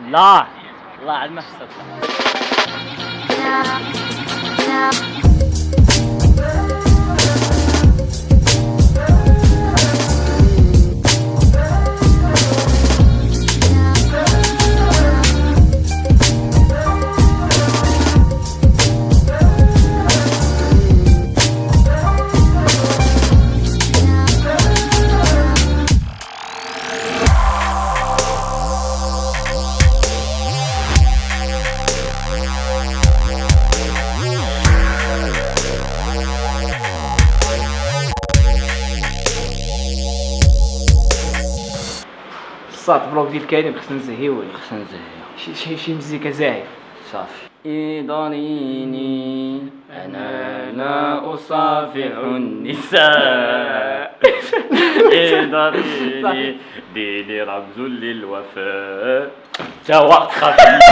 لا الله على المفسد. الصاط بلوك ديال كريم خصنا نزهيوه. خصنا نزهيو شي شي شي مزيكا زاهي. صافي. إضريني أنا لا أصافح النساء. إضريني ديني رمز للوفاء. خفيف.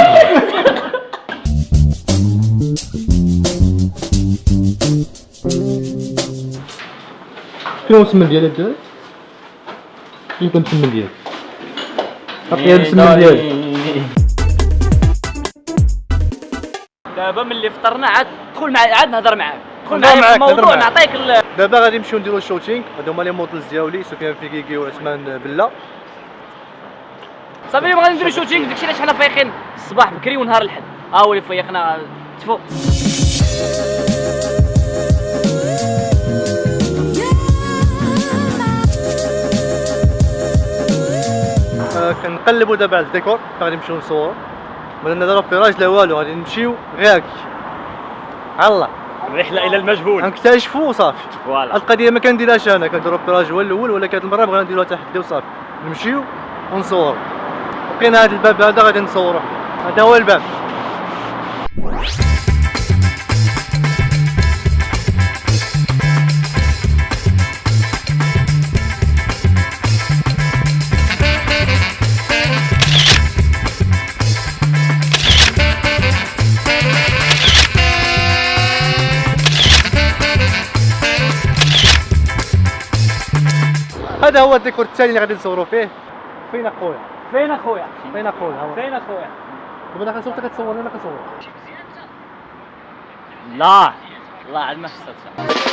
شنو السمن ديالك؟ دابا؟ شنو يكون السمن ديالك؟ عطيها السمن ديالك دابا ملي فطرنا عاد دخل معايا عاد نهضر معاك. دخل نهضر معايا في الموضوع. نعطيك ال- دابا غادي نمشيو نديرو ال shooting هادو هما les modèles ديالي سفيان فيكيكي وعثمان بلا. صافي اليوم غادي نديرو shooting داكشي علاش حنا فايقين. الصباح بكري ونهار الحد. ها هو اللي فيقنا تفو. كنقلبوا دابا على الديكور. غادي نمشيو نصورو. ما لنا لا repérage لا والو غادي نمشيو غير هكا الله الرحله إلى المجهول. غنكتشفوا وصافي voilà. القضية ما كنديرهاش أنا كندير repérage هو الأول ولكن هاد المرة بغينا نديروها تحدي وصافي نمشيو ونصورو. بقينا هاد الباب هذا غادي نصورو هذا هو الباب. هذا هو الديكور الثاني اللي غادي نصوروا فيه. فين أخويا؟ فين أخويا؟ فين أخويا. فين أخويا؟ دابا أنا كنصور كتصور أنا كنصور لا. الله على المفسد آه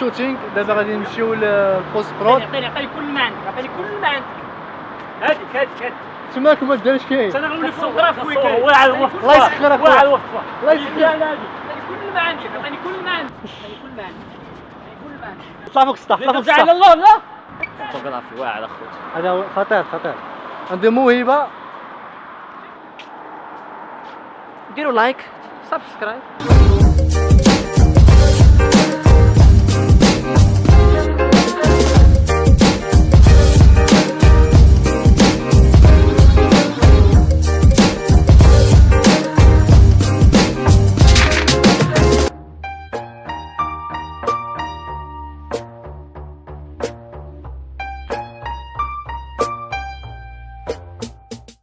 ال shooting دابا غادي نمشيو لل post prod عطيني عطيني كل ما عندك عطيني كل ما عندك هاديك هاديك هاديك تماك ما دارش كاين؟ أنا غنولي فوتوغراف ويكاين الله على الوقت الله يسخر. الله على الوقت الله يسخر. لا لا عطيني كل ما عندك عطيني كل ما عندك عطيني كل ما عندك كل ما عندك طلع فوق السطح طلع فوق لا على السطح الله لا. فوتوغرافي واعر أخويا. هذا هو خطير خطير. عنده موهبة. ديروا like سبسكرايب.